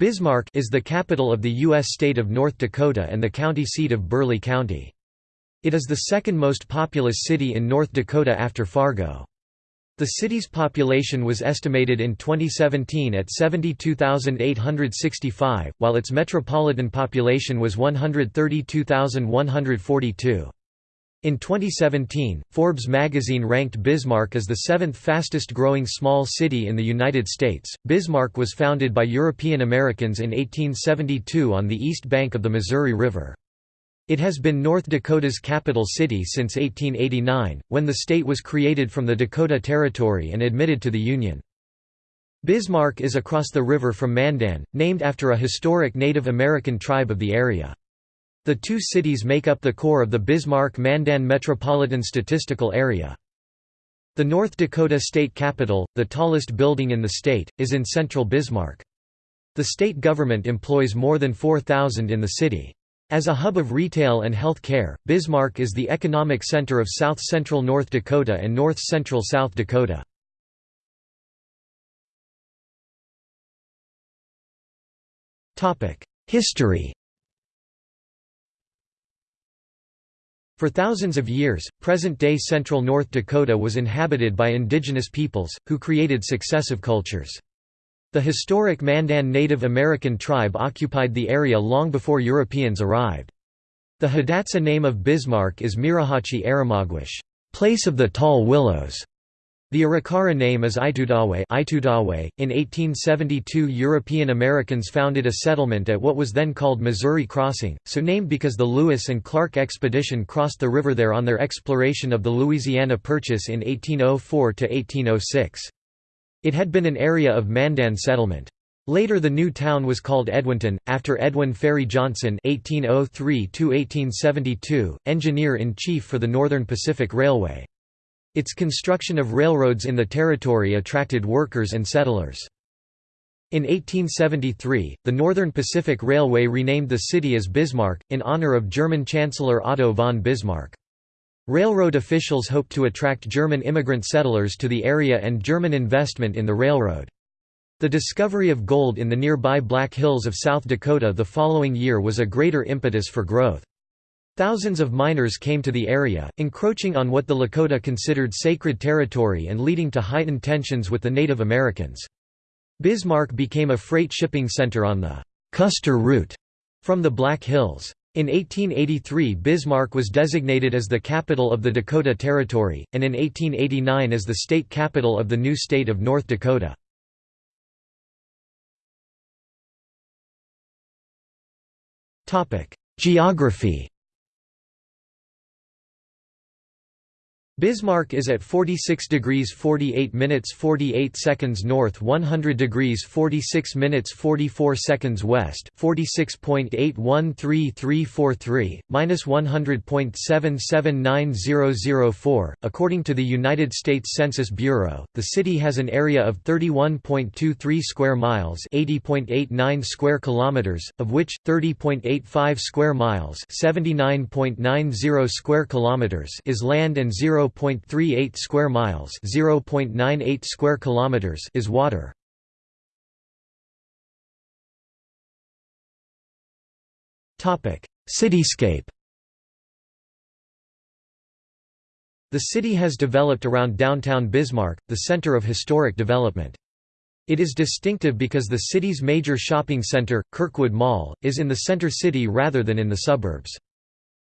Bismarck is the capital of the U.S. state of North Dakota and the county seat of Burleigh County. It is the second most populous city in North Dakota after Fargo. The city's population was estimated in 2017 at 72,865, while its metropolitan population was 132,142. In 2017, Forbes magazine ranked Bismarck as the seventh fastest growing small city in the United States. Bismarck was founded by European Americans in 1872 on the east bank of the Missouri River. It has been North Dakota's capital city since 1889, when the state was created from the Dakota Territory and admitted to the Union. Bismarck is across the river from Mandan, named after a historic Native American tribe of the area. The two cities make up the core of the Bismarck-Mandan Metropolitan Statistical Area. The North Dakota state capitol, the tallest building in the state, is in central Bismarck. The state government employs more than 4,000 in the city. As a hub of retail and health care, Bismarck is the economic center of south-central North Dakota and north-central South Dakota. History For thousands of years, present-day central North Dakota was inhabited by indigenous peoples, who created successive cultures. The historic Mandan Native American tribe occupied the area long before Europeans arrived. The Hidatsa name of Bismarck is Mirahachi Aramagwish, place of the tall willows. The Arikara name is Itudawe .In 1872 European Americans founded a settlement at what was then called Missouri Crossing, so named because the Lewis and Clark expedition crossed the river there on their exploration of the Louisiana Purchase in 1804–1806. It had been an area of Mandan settlement. Later the new town was called Edwinton, after Edwin Ferry Johnson (1803–1872), engineer-in-chief for the Northern Pacific Railway. Its construction of railroads in the territory attracted workers and settlers. In 1873, the Northern Pacific Railway renamed the city as Bismarck, in honor of German Chancellor Otto von Bismarck. Railroad officials hoped to attract German immigrant settlers to the area and German investment in the railroad. The discovery of gold in the nearby Black Hills of South Dakota the following year was a greater impetus for growth. Thousands of miners came to the area, encroaching on what the Lakota considered sacred territory and leading to heightened tensions with the Native Americans. Bismarck became a freight shipping center on the Custer route from the Black Hills. In 1883 Bismarck was designated as the capital of the Dakota Territory, and in 1889 as the state capital of the new state of North Dakota. Geography Bismarck is at 46 degrees 48 minutes 48 seconds north 100 degrees 46 minutes 44 seconds west 46.813343, minus 100.779004. According to the United States Census Bureau, the city has an area of 31.23 square miles 80.89 square kilometers, of which, 30.85 square miles 79.90 square kilometers is land and 0. 0.38 square miles, 0.98 square kilometers is water. Topic: Cityscape. The city has developed around downtown Bismarck, the center of historic development. It is distinctive because the city's major shopping center, Kirkwood Mall, is in the center city rather than in the suburbs.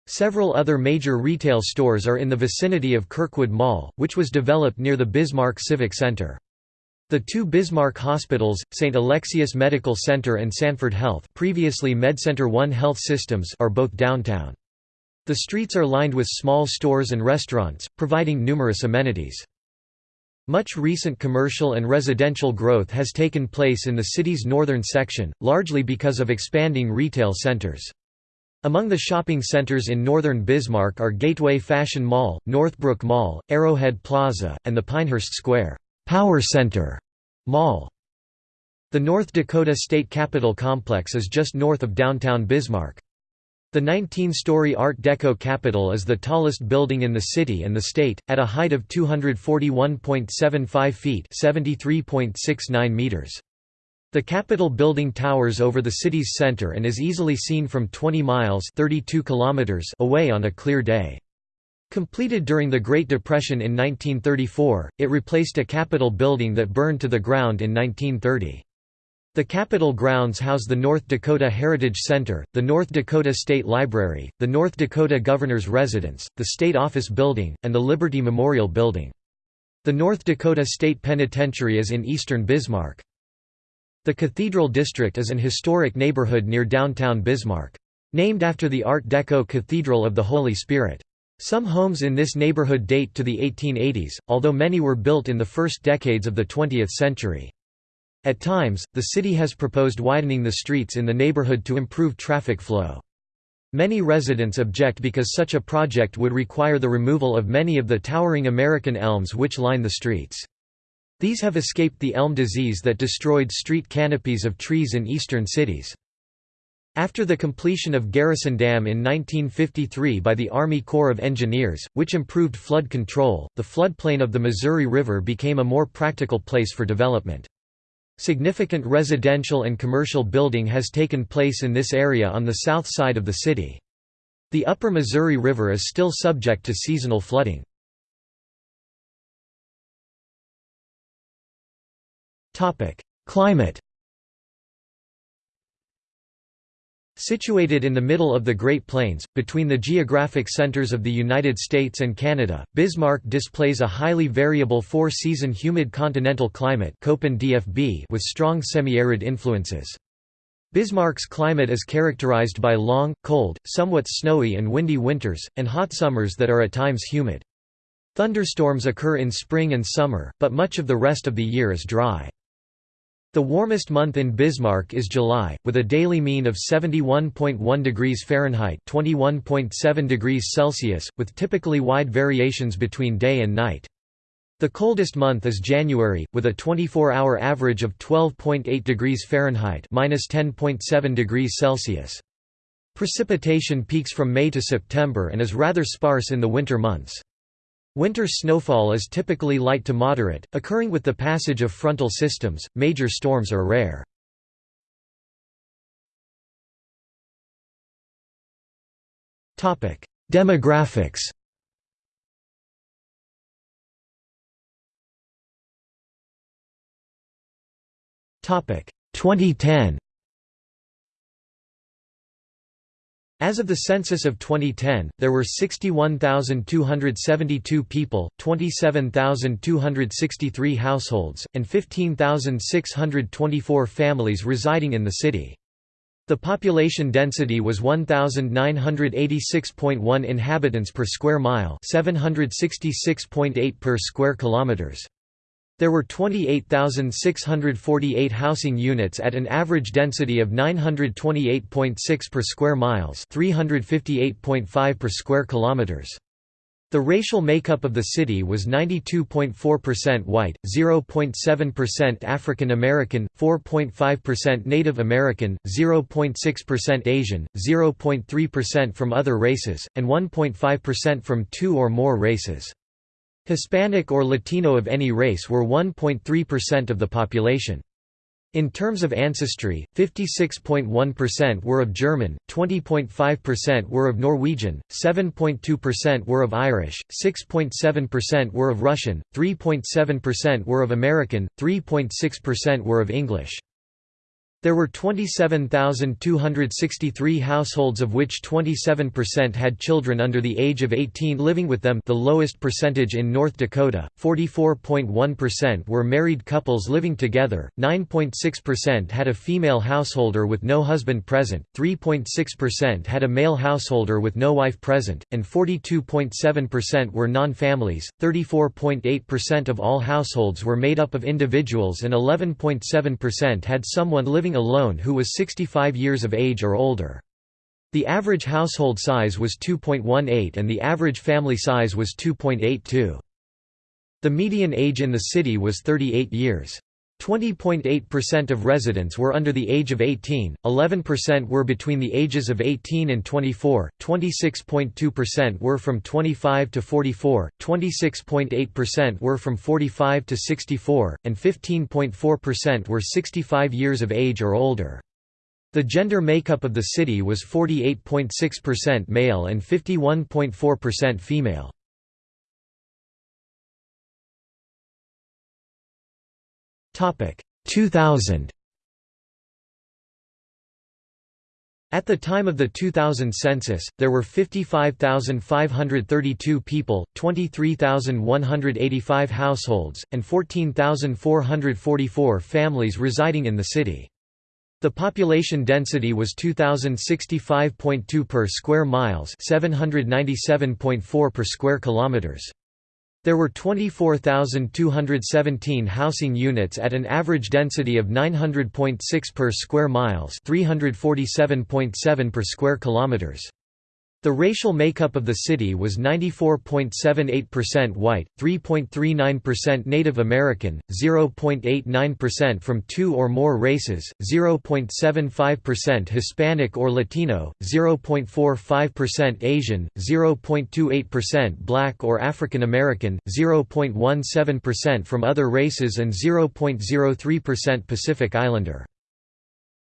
Several other major retail stores are in the vicinity of Kirkwood Mall, which was developed near the Bismarck Civic Center. The two Bismarck hospitals, St. Alexius Medical Center and Sanford Health previously MedCenter One Health Systems are both downtown. The streets are lined with small stores and restaurants, providing numerous amenities. Much recent commercial and residential growth has taken place in the city's northern section, largely because of expanding retail centers. Among the shopping centers in northern Bismarck are Gateway Fashion Mall, Northbrook Mall, Arrowhead Plaza, and the Pinehurst Square Power Center Mall. The North Dakota State Capitol Complex is just north of downtown Bismarck. The 19-story Art Deco Capitol is the tallest building in the city and the state, at a height of 241.75 feet (73.69 meters. The Capitol building towers over the city's center and is easily seen from 20 miles 32 kilometers away on a clear day. Completed during the Great Depression in 1934, it replaced a Capitol building that burned to the ground in 1930. The Capitol grounds house the North Dakota Heritage Center, the North Dakota State Library, the North Dakota Governor's Residence, the State Office Building, and the Liberty Memorial Building. The North Dakota State Penitentiary is in eastern Bismarck. The Cathedral District is an historic neighborhood near downtown Bismarck. Named after the Art Deco Cathedral of the Holy Spirit. Some homes in this neighborhood date to the 1880s, although many were built in the first decades of the 20th century. At times, the city has proposed widening the streets in the neighborhood to improve traffic flow. Many residents object because such a project would require the removal of many of the towering American elms which line the streets. These have escaped the elm disease that destroyed street canopies of trees in eastern cities. After the completion of Garrison Dam in 1953 by the Army Corps of Engineers, which improved flood control, the floodplain of the Missouri River became a more practical place for development. Significant residential and commercial building has taken place in this area on the south side of the city. The upper Missouri River is still subject to seasonal flooding. Climate Situated in the middle of the Great Plains, between the geographic centers of the United States and Canada, Bismarck displays a highly variable four-season humid continental climate with strong semi-arid influences. Bismarck's climate is characterized by long, cold, somewhat snowy and windy winters, and hot summers that are at times humid. Thunderstorms occur in spring and summer, but much of the rest of the year is dry. The warmest month in Bismarck is July, with a daily mean of 71.1 degrees Fahrenheit (21.7 degrees Celsius), with typically wide variations between day and night. The coldest month is January, with a 24-hour average of 12.8 degrees Fahrenheit (-10.7 degrees Celsius). Precipitation peaks from May to September and is rather sparse in the winter months. Winter snowfall is typically light to moderate, occurring with the passage of frontal systems, major storms are rare. Topic: Demographics. Topic 2010 As of the census of 2010, there were 61,272 people, 27,263 households, and 15,624 families residing in the city. The population density was 1986.1 inhabitants per square mile, 766.8 per square kilometers. There were 28,648 housing units at an average density of 928.6 per square miles, 358.5 per square kilometers. The racial makeup of the city was 92.4% white, 0.7% African American, 4.5% Native American, 0.6% Asian, 0.3% from other races, and 1.5% from two or more races. Hispanic or Latino of any race were 1.3% of the population. In terms of ancestry, 56.1% were of German, 20.5% were of Norwegian, 7.2% were of Irish, 6.7% were of Russian, 3.7% were of American, 3.6% were of English. There were 27,263 households of which 27% had children under the age of 18 living with them the lowest percentage in North Dakota, 44.1% were married couples living together, 9.6% had a female householder with no husband present, 3.6% had a male householder with no wife present, and 42.7% were non-families, 34.8% of all households were made up of individuals and 11.7% had someone living living alone who was 65 years of age or older. The average household size was 2.18 and the average family size was 2.82. The median age in the city was 38 years. 20.8% of residents were under the age of 18, 11% were between the ages of 18 and 24, 26.2% were from 25 to 44, 26.8% were from 45 to 64, and 15.4% were 65 years of age or older. The gender makeup of the city was 48.6% male and 51.4% female. 2000. At the time of the 2000 census, there were 55,532 people, 23,185 households, and 14,444 families residing in the city. The population density was 2065.2 per square miles, 797.4 per square kilometers. There were 24,217 housing units at an average density of 900.6 per square miles, 347.7 per square kilometers. The racial makeup of the city was 94.78% white, 3.39% Native American, 0.89% from two or more races, 0.75% Hispanic or Latino, 0.45% Asian, 0.28% Black or African American, 0.17% from other races and 0.03% Pacific Islander.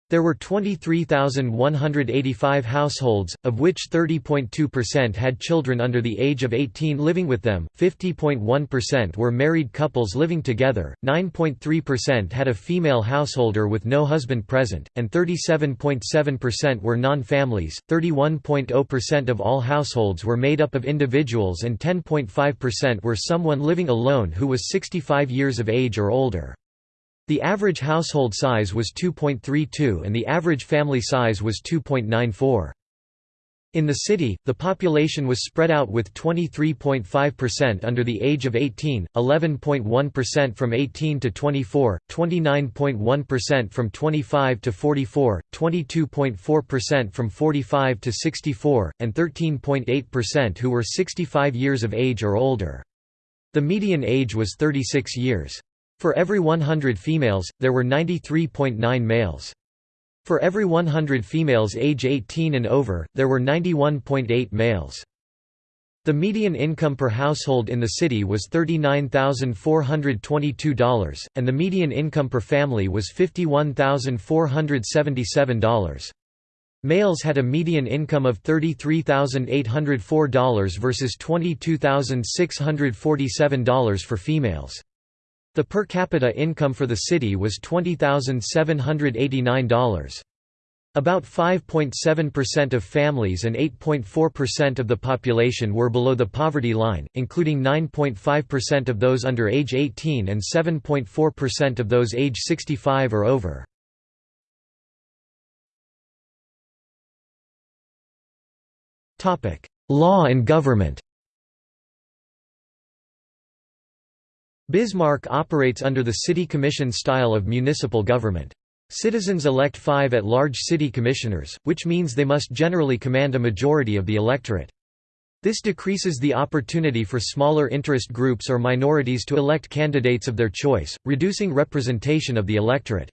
There were 23,185 households, of which 30.2% had children under the age of 18 living with them, 50.1% were married couples living together, 9.3% had a female householder with no husband present, and 37.7% were non-families, 31.0% of all households were made up of individuals and 10.5% were someone living alone who was 65 years of age or older. The average household size was 2.32 and the average family size was 2.94. In the city, the population was spread out with 23.5% under the age of 18, 11.1% from 18 to 24, 29.1% from 25 to 44, 22.4% from 45 to 64, and 13.8% who were 65 years of age or older. The median age was 36 years. For every 100 females, there were 93.9 males. For every 100 females age 18 and over, there were 91.8 males. The median income per household in the city was $39,422, and the median income per family was $51,477. Males had a median income of $33,804 versus $22,647 for females. The per capita income for the city was $20,789. About 5.7% of families and 8.4% of the population were below the poverty line, including 9.5% of those under age 18 and 7.4% of those age 65 or over. Law and government Bismarck operates under the city commission style of municipal government. Citizens elect five at-large city commissioners, which means they must generally command a majority of the electorate. This decreases the opportunity for smaller interest groups or minorities to elect candidates of their choice, reducing representation of the electorate.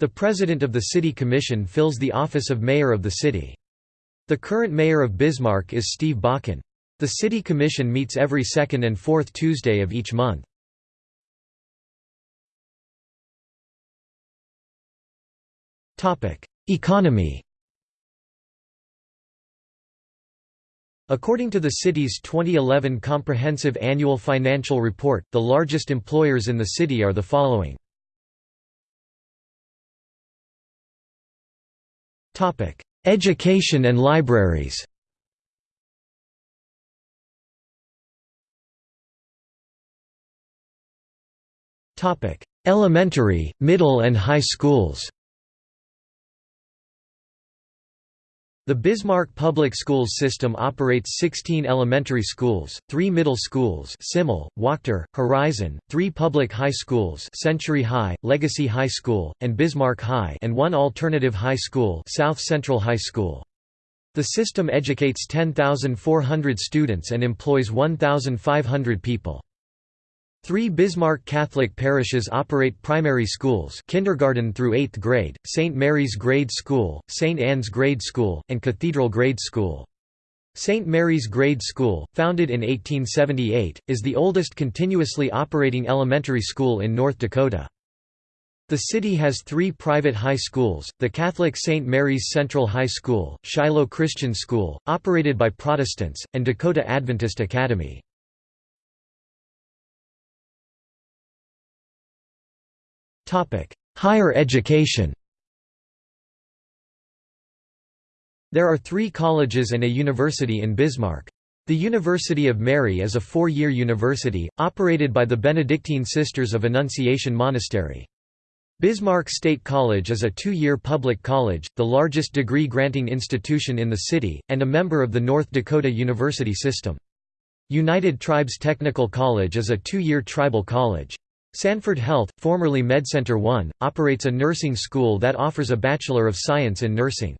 The president of the city commission fills the office of mayor of the city. The current mayor of Bismarck is Steve Bakken. The city commission meets every second and fourth Tuesday of each month. Economy. According to the city's 2011 Comprehensive Annual Financial Report, the largest employers in the city are the following. Education and libraries. Elementary, middle and high schools The Bismarck Public Schools system operates 16 elementary schools, 3 middle schools Simle, Wachter, Horizon, 3 public high schools Century High, Legacy High School, and Bismarck High and one alternative high school South Central High School. The system educates 10,400 students and employs 1,500 people. Three Bismarck Catholic parishes operate primary schools kindergarten through 8th grade, St. Mary's Grade School, St. Anne's Grade School, and Cathedral Grade School. St. Mary's Grade School, founded in 1878, is the oldest continuously operating elementary school in North Dakota. The city has three private high schools, the Catholic St. Mary's Central High School, Shiloh Christian School, operated by Protestants, and Dakota Adventist Academy. Higher education There are three colleges and a university in Bismarck. The University of Mary is a four-year university, operated by the Benedictine Sisters of Annunciation Monastery. Bismarck State College is a two-year public college, the largest degree-granting institution in the city, and a member of the North Dakota University System. United Tribes Technical College is a two-year tribal college. Sanford Health, formerly MedCenter 1, operates a nursing school that offers a Bachelor of Science in Nursing.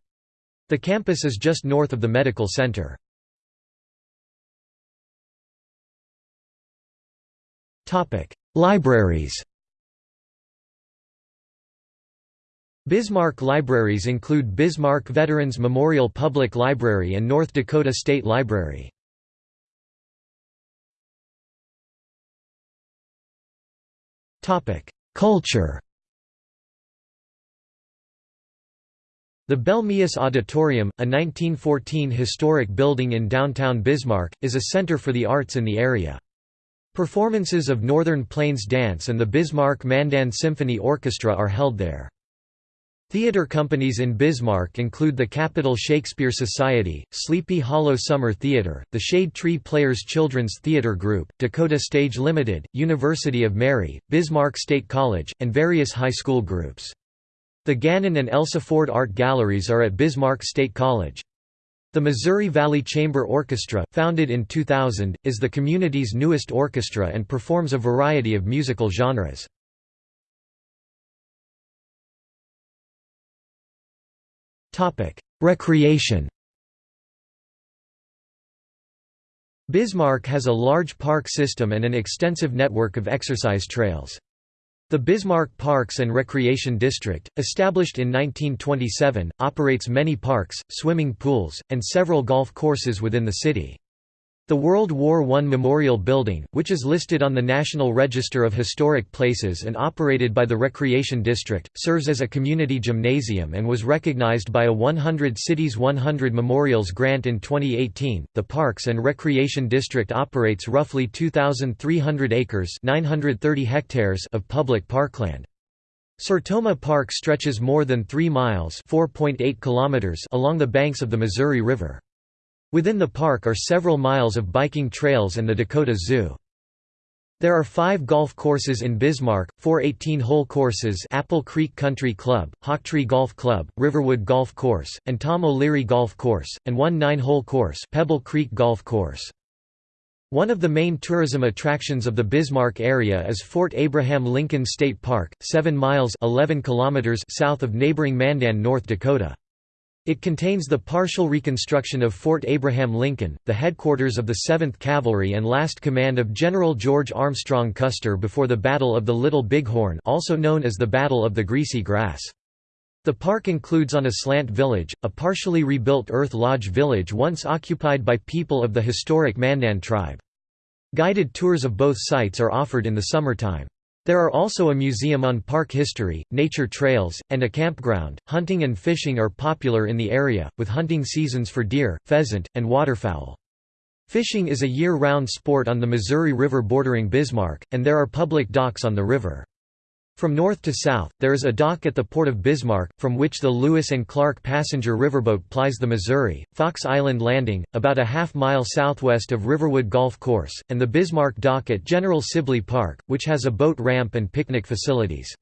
The campus is just north of the medical center. Libraries Bismarck libraries include Bismarck Veterans Memorial Public Library and North Dakota State Library. Culture The Belle Mehus Auditorium, a 1914 historic building in downtown Bismarck, is a center for the arts in the area. Performances of Northern Plains Dance and the Bismarck Mandan Symphony Orchestra are held there. Theatre companies in Bismarck include the Capital Shakespeare Society, Sleepy Hollow Summer Theatre, the Shade Tree Players Children's Theatre Group, Dakota Stage Limited, University of Mary, Bismarck State College, and various high school groups. The Gannon and Elsa Ford Art Galleries are at Bismarck State College. The Missouri Valley Chamber Orchestra, founded in 2000, is the community's newest orchestra and performs a variety of musical genres. Recreation Bismarck has a large park system and an extensive network of exercise trails. The Bismarck Parks and Recreation District, established in 1927, operates many parks, swimming pools, and several golf courses within the city. The World War I Memorial Building, which is listed on the National Register of Historic Places and operated by the Recreation District, serves as a community gymnasium and was recognized by a 100 Cities 100 Memorials grant in 2018. The Parks and Recreation District operates roughly 2,300 acres (930 hectares) of public parkland. Sertoma Park stretches more than 3 miles (4.8 kilometers) along the banks of the Missouri River. Within the park are several miles of biking trails and the Dakota Zoo. There are five golf courses in Bismarck, four 18-hole courses Apple Creek Country Club, Hawktree Golf Club, Riverwood Golf Course, and Tom O'Leary Golf Course, and one nine-hole course Pebble Creek Golf Course. One of the main tourism attractions of the Bismarck area is Fort Abraham Lincoln State Park, 7 miles 11 kilometers south of neighboring Mandan, North Dakota. It contains the partial reconstruction of Fort Abraham Lincoln, the headquarters of the 7th Cavalry and last command of General George Armstrong Custer before the Battle of the Little Bighorn also known as the Battle of the Greasy Grass. The park includes On-A-Slant village, a partially rebuilt Earth Lodge village once occupied by people of the historic Mandan tribe. Guided tours of both sites are offered in the summertime. There are also a museum on park history, nature trails, and a campground. Hunting and fishing are popular in the area, with hunting seasons for deer, pheasant, and waterfowl. Fishing is a year-round sport on the Missouri River bordering Bismarck, and there are public docks on the river. From north to south, there is a dock at the port of Bismarck, from which the Lewis and Clark passenger riverboat plies the Missouri, Fox Island Landing, about a half mile southwest of Riverwood Golf Course, and the Bismarck Dock at General Sibley Park, which has a boat ramp and picnic facilities.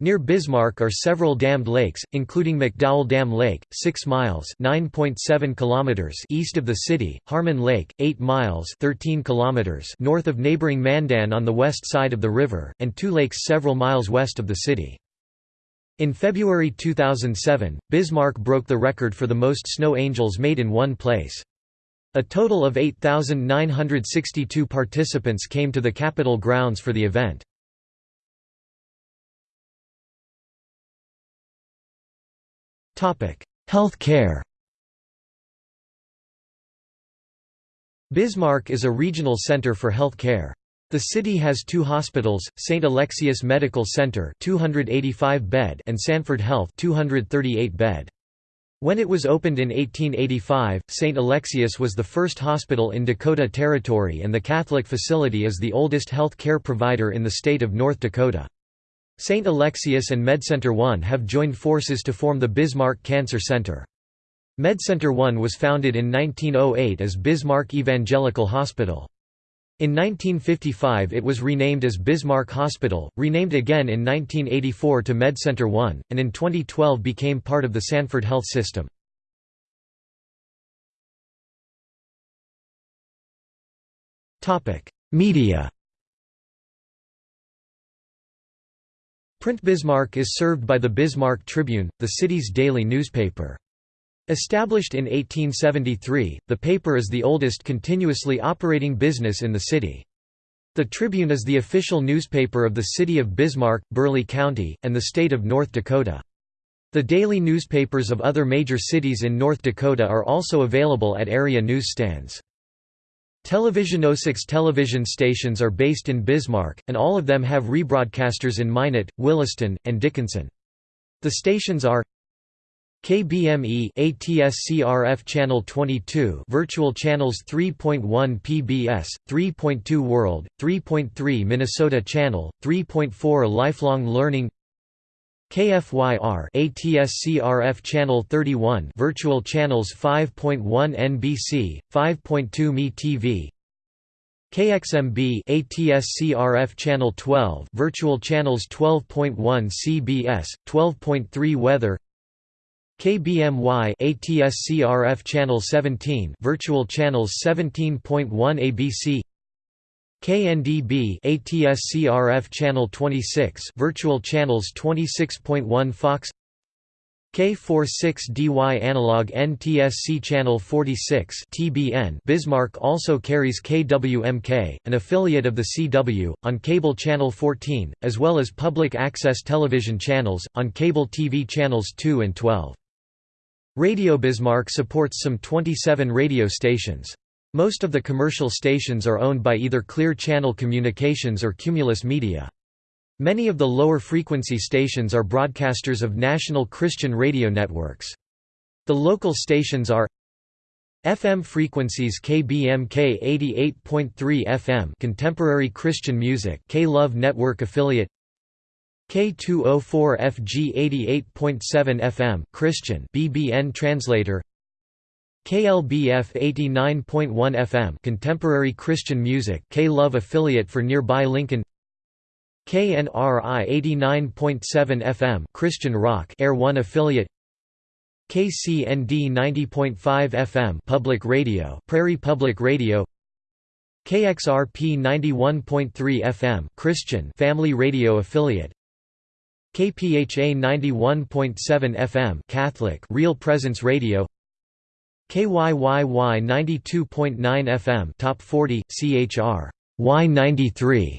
Near Bismarck are several dammed lakes, including McDowell Dam Lake, 6 miles (9.7 kilometers) east of the city, Harmon Lake, 8 miles (13 kilometers) north of neighboring Mandan on the west side of the river, and two lakes several miles west of the city. In February 2007, Bismarck broke the record for the most snow angels made in one place. A total of 8,962 participants came to the Capitol grounds for the event. Health care Bismarck is a regional center for health care. The city has two hospitals, St. Alexius Medical Center 285 bed and Sanford Health 238 bed. When it was opened in 1885, St. Alexius was the first hospital in Dakota Territory and the Catholic facility is the oldest health care provider in the state of North Dakota. St. Alexius and MedCenter 1 have joined forces to form the Bismarck Cancer Center. MedCenter 1 was founded in 1908 as Bismarck Evangelical Hospital. In 1955 it was renamed as Bismarck Hospital, renamed again in 1984 to MedCenter 1, and in 2012 became part of the Sanford Health System. Media Print Bismarck is served by the Bismarck Tribune, the city's daily newspaper. Established in 1873, the paper is the oldest continuously operating business in the city. The Tribune is the official newspaper of the city of Bismarck, Burleigh County, and the state of North Dakota. The daily newspapers of other major cities in North Dakota are also available at area newsstands. Televisionosix television stations are based in Bismarck, and all of them have rebroadcasters in Minot, Williston, and Dickinson. The stations are KBME ATSCRF channel 22 virtual channels 3.1 PBS 3.2 World 3.3 Minnesota channel 3.4 Lifelong Learning KFYR ATSCRF channel 31 virtual channels 5.1 NBC 5.2 Me TV KXMB ATSCRF channel 12 virtual channels 12.1 CBS 12.3 Weather. KBMY ATSCRF channel 17 virtual channels 17.1 ABC KNDB ATSCRF channel 26 virtual channels 26.1 Fox K46DY analog NTSC channel 46 TBN Bismarck also carries KWMK, an affiliate of the CW, on cable channel 14, as well as public access television channels, on cable TV channels 2 and 12. Radio Bismarck supports some 27 radio stations. Most of the commercial stations are owned by either Clear Channel Communications or Cumulus Media. Many of the lower frequency stations are broadcasters of national Christian radio networks. The local stations are FM frequencies KBMK 88.3 FM Contemporary Christian Music K-Love Network affiliate K204FG 88.7 FM Christian BBN translator KLBF 89.1 FM Contemporary Christian Music K-Love affiliate for nearby Lincoln. KNRI 89.7 FM Christian Rock Air 1 affiliate. KCND 90.5 FM Public Radio Prairie Public Radio. KXRP 91.3 FM Christian Family Radio affiliate. KPHA 91.7 FM Catholic Real Presence Radio KYYY 92.9 FM Top 40 CHR Y93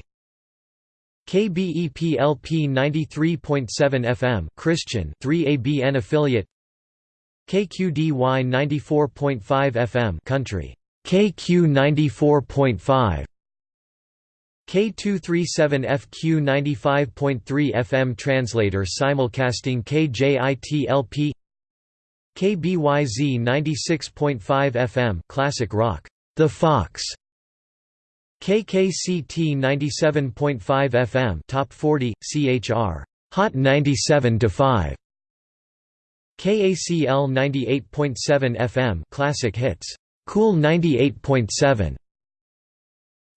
KBEPLP 93.7 FM Christian 3ABN affiliate. KQDY 94.5 FM Country. KQ 94.5 K237FQ 95.3 FM translator simulcasting KJITLP KBYZ 96.5 FM classic rock. The Fox. KKCT 97.5 FM top 40 CHR Hot 97 to 5 KACL 98.7 FM classic hits. Cool 98.7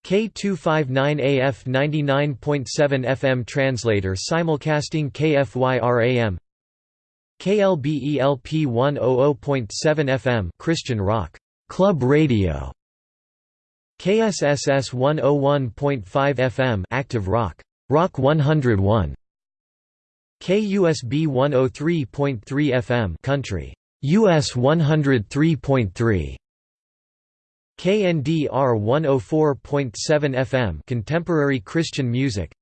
K259AF 99.7 FM translator simulcasting KFYRAM KLBELP 100.7 FM Christian Rock. Club Radio. KSSS 101.5 FM Active Rock. Rock 101 KUSB 103.3 FM Country. US 103.3 KNDR 104.7 FM Contemporary Christian Music.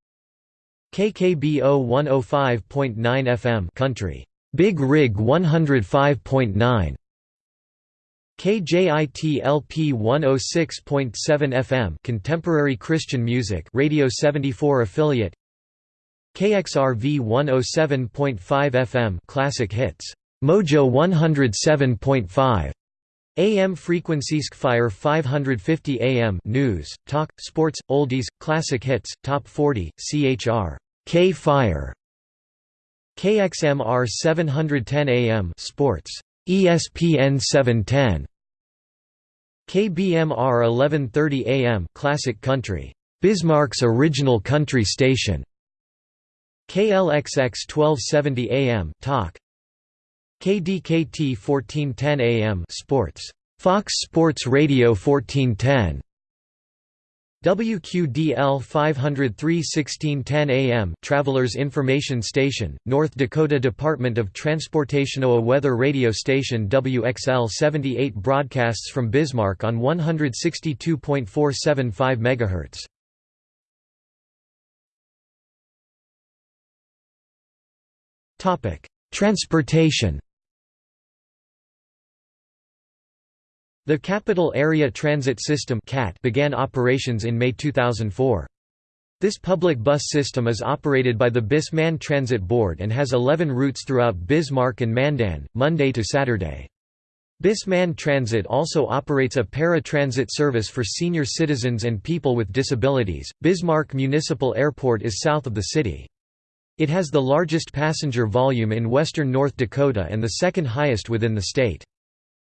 KKBO 105.9 FM Country Big Rig 105.9 KJIT LP 106.7 FM Contemporary Christian Music Radio 74 affiliate. KXRV 107.5 FM Classic Hits. Mojo 107.5 AM frequencies Fire 550 AM News, Talk, Sports, Oldies, Classic Hits, Top 40, CHR, K Fire KXMR 710 AM Sports, ESPN 710 KBMR 1130 AM Classic Country, Bismarck's original country station. KLXX 1270 AM Talk. KDKT 1410 AM Sports. Fox Sports Radio 1410. WQDL 503 1610 AM Travelers Information Station, North Dakota Department of Transportation OA weather radio station WXL 78 broadcasts from Bismarck on 162.475 MHz. Transportation The Capital Area Transit System began operations in May 2004. This public bus system is operated by the BIS-MAN Transit Board and has 11 routes throughout Bismarck and Mandan, Monday to Saturday. BIS-MAN Transit also operates a para-transit service for senior citizens and people with disabilities. Bismarck Municipal Airport is south of the city. It has the largest passenger volume in western North Dakota and the second highest within the state.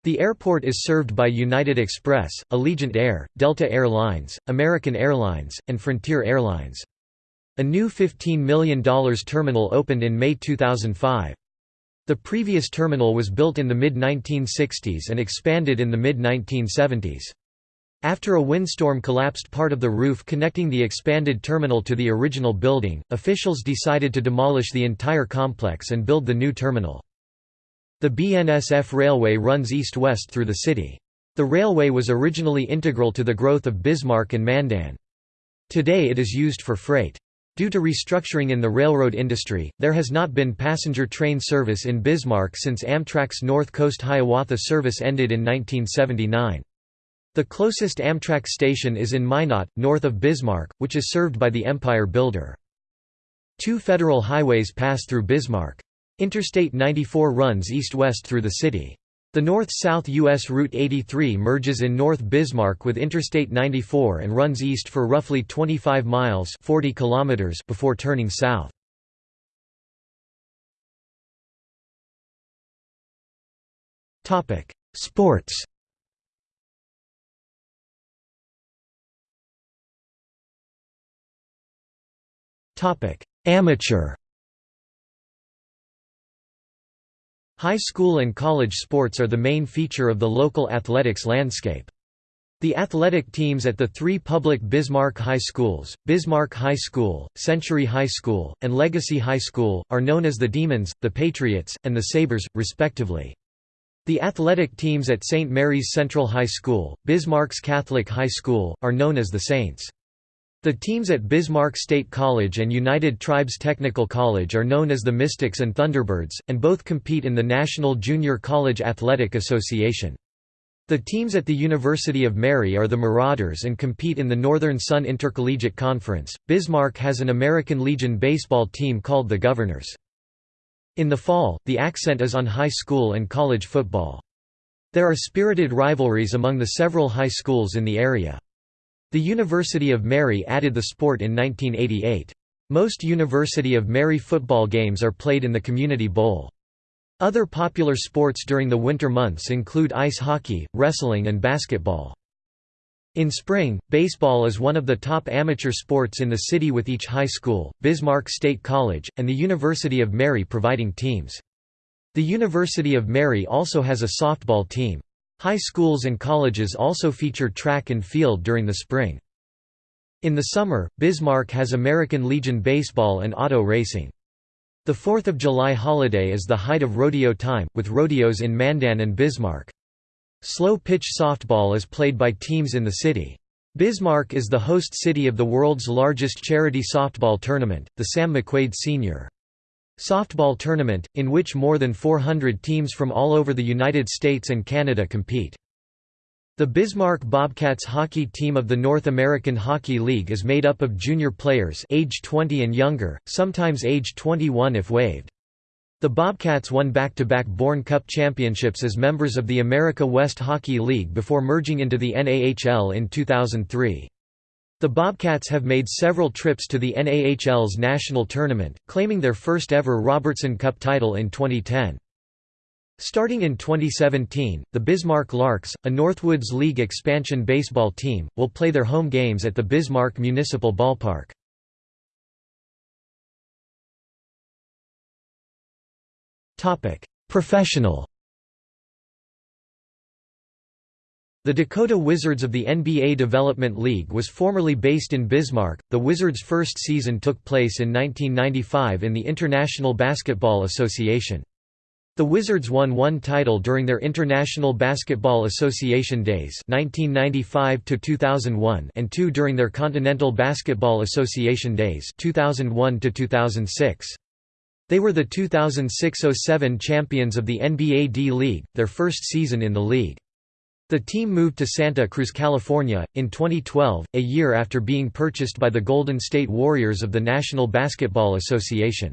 The airport is served by United Express, Allegiant Air, Delta Air Lines, American Airlines, and Frontier Airlines. A new $15 million terminal opened in May 2005. The previous terminal was built in the mid-1960s and expanded in the mid-1970s. After a windstorm collapsed part of the roof connecting the expanded terminal to the original building, officials decided to demolish the entire complex and build the new terminal. The BNSF Railway runs east-west through the city. The railway was originally integral to the growth of Bismarck and Mandan. Today it is used for freight. Due to restructuring in the railroad industry, there has not been passenger train service in Bismarck since Amtrak's North Coast Hiawatha service ended in 1979. The closest Amtrak station is in Minot, north of Bismarck, which is served by the Empire Builder. Two federal highways pass through Bismarck. Interstate 94 runs east-west through the city. The north-south U.S. Route 83 merges in North Bismarck with Interstate 94 and runs east for roughly 25 miles 40 kilometers before turning south. Sports Amateur High school and college sports are the main feature of the local athletics landscape. The athletic teams at the three public Bismarck High Schools, Bismarck High School, Century High School, and Legacy High School, are known as the Demons, the Patriots, and the Sabres, respectively. The athletic teams at St. Mary's Central High School, Bismarck's Catholic High School, are known as the Saints. The teams at Bismarck State College and United Tribes Technical College are known as the Mystics and Thunderbirds, and both compete in the National Junior College Athletic Association. The teams at the University of Mary are the Marauders and compete in the Northern Sun Intercollegiate Conference. Bismarck has an American Legion baseball team called the Governors. In the fall, the accent is on high school and college football. There are spirited rivalries among the several high schools in the area. The University of Mary added the sport in 1988. Most University of Mary football games are played in the Community Bowl. Other popular sports during the winter months include ice hockey, wrestling and basketball. In spring, baseball is one of the top amateur sports in the city with each high school, Bismarck State College, and the University of Mary providing teams. The University of Mary also has a softball team. High schools and colleges also feature track and field during the spring. In the summer, Bismarck has American Legion baseball and auto racing. The 4th of July holiday is the height of rodeo time, with rodeos in Mandan and Bismarck. Slow-pitch softball is played by teams in the city. Bismarck is the host city of the world's largest charity softball tournament, the Sam McQuaid Sr. Softball Tournament, in which more than 400 teams from all over the United States and Canada compete. The Bismarck Bobcats hockey team of the North American Hockey League is made up of junior players age 20 and younger, sometimes age 21 if waived. The Bobcats won back-to-back -back Bourne Cup championships as members of the America West Hockey League before merging into the NAHL in 2003. The Bobcats have made several trips to the NAHL's national tournament, claiming their first ever Robertson Cup title in 2010. Starting in 2017, the Bismarck Larks, a Northwoods League expansion baseball team, will play their home games at the Bismarck Municipal Ballpark. Professional The Dakota Wizards of the NBA Development League was formerly based in Bismarck. The Wizards' first season took place in 1995 in the International Basketball Association. The Wizards won one title during their International Basketball Association days 1995 2001 and two during their Continental Basketball Association days 2001 -2006. They were the 2006–07 champions of the NBA D-League, their first season in the league. The team moved to Santa Cruz, California, in 2012, a year after being purchased by the Golden State Warriors of the National Basketball Association.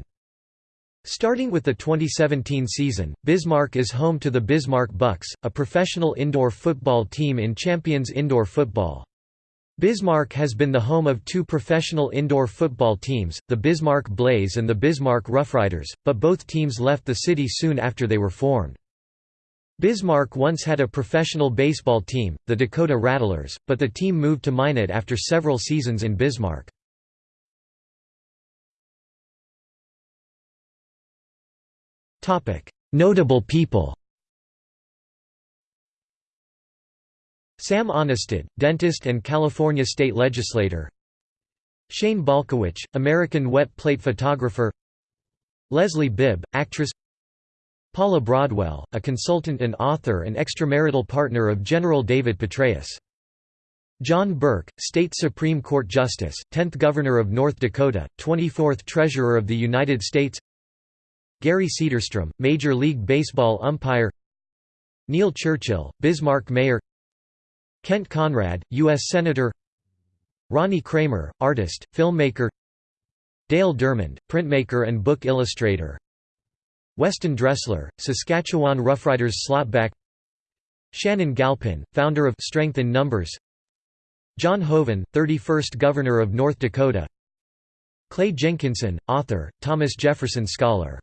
Starting with the 2017 season, Bismarck is home to the Bismarck Bucks, a professional indoor football team in Champions Indoor Football. Bismarck has been the home of two professional indoor football teams, the Bismarck Blaze and the Bismarck Roughriders, but both teams left the city soon after they were formed. Bismarck once had a professional baseball team, the Dakota Rattlers, but the team moved to Minot after several seasons in Bismarck. Notable people Sam Aanestad, dentist and California state legislator Shane Balkowitsch, American wet plate photographer Leslie Bibb, actress Paula Broadwell, a consultant and author and extramarital partner of General David Petraeus. John Burke, State Supreme Court Justice, 10th Governor of North Dakota, 24th Treasurer of the United States. Gary Cederstrom, Major League Baseball umpire. Neil Churchill, Bismarck Mayor. Kent Conrad, U.S. Senator. Ronnie Kramer, artist, filmmaker. Dale Dermond, printmaker and book illustrator Weston Dressler, Saskatchewan Roughriders slotback Shannon Galpin, founder of Strength in Numbers. John Hoeven, 31st Governor of North Dakota. Clay Jenkinson, author, Thomas Jefferson Scholar.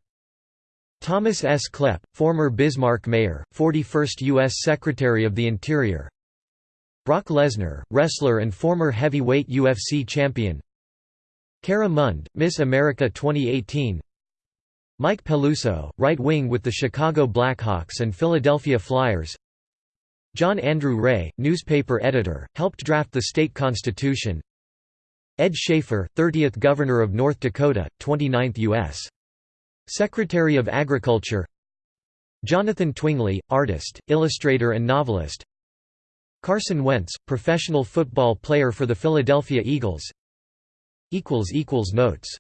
Thomas S. Kleppe, former Bismarck Mayor, 41st U.S. Secretary of the Interior. Brock Lesnar, wrestler and former heavyweight UFC champion. Cara Mund, Miss America 2018 Mike Peluso, right wing with the Chicago Blackhawks and Philadelphia Flyers. John Andrew Ray, newspaper editor, helped draft the state constitution. Ed Schafer, 30th Governor of North Dakota, 29th U.S. Secretary of Agriculture. Jonathan Twingley, artist, illustrator and novelist. Carson Wentz, professional football player for the Philadelphia Eagles. Notes